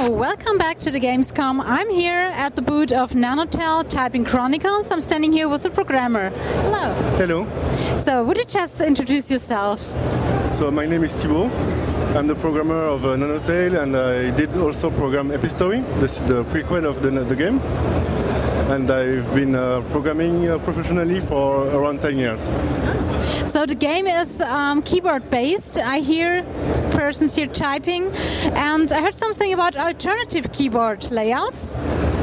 So, welcome back to the Gamescom. I'm here at the booth of Nanotale Typing Chronicles. I'm standing here with the programmer. Hello. Hello. So, would you just introduce yourself? So, my name is Thibaut. I'm the programmer of uh, Nanotale and I did also program Epistory, this is the prequel of the, the game. And I've been uh, programming uh, professionally for around 10 years. So the game is um, keyboard based. I hear persons here typing, and I heard something about alternative keyboard layouts.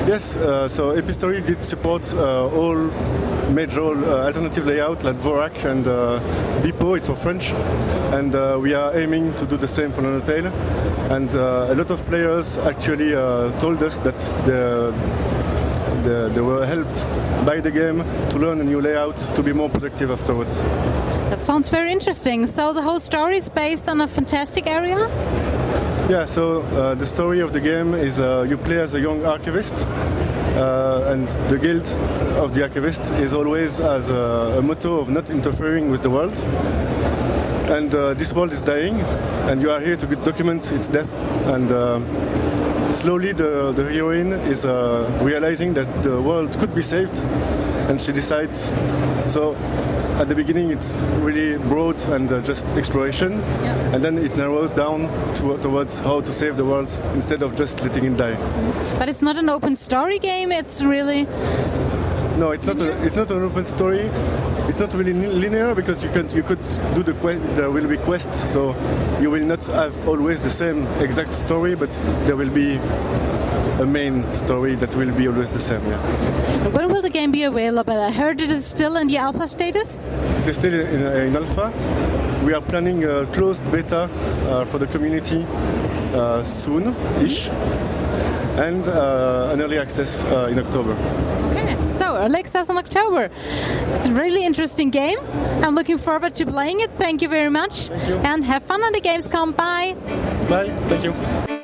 Yes, uh, so Epistory did support uh, all major uh, alternative layout like Dvorak and uh, Bepo, it's for French. And uh, we are aiming to do the same for Nanotale. And uh, a lot of players actually uh, told us that the they, they were helped by the game to learn a new layout to be more productive afterwards. That sounds very interesting. So the whole story is based on a fantastic area? Yeah, so uh, the story of the game is uh, you play as a young archivist, uh, and the guild of the archivist is always as a, a motto of not interfering with the world. And uh, this world is dying, and you are here to document its death. And uh, slowly the, the heroine is uh, realizing that the world could be saved and she decides so at the beginning it's really broad and uh, just exploration. Yeah. and then it narrows down to, towards how to save the world instead of just letting it die. But it's not an open story game it's really no it's not a, it's not an open story. It's not really linear because you can you could do the quest there will be quests so you will not have always the same exact story but there will be a main story that will be always the same yeah. When will the game be available? I heard it is still in the alpha status. It is still in, in alpha. We are planning a closed beta uh, for the community uh, soon ish and uh, an early access uh, in october early in october. It's a really interesting game. I'm looking forward to playing it. Thank you very much. You. and have fun on the gamescom. Bye. Bye. Thank you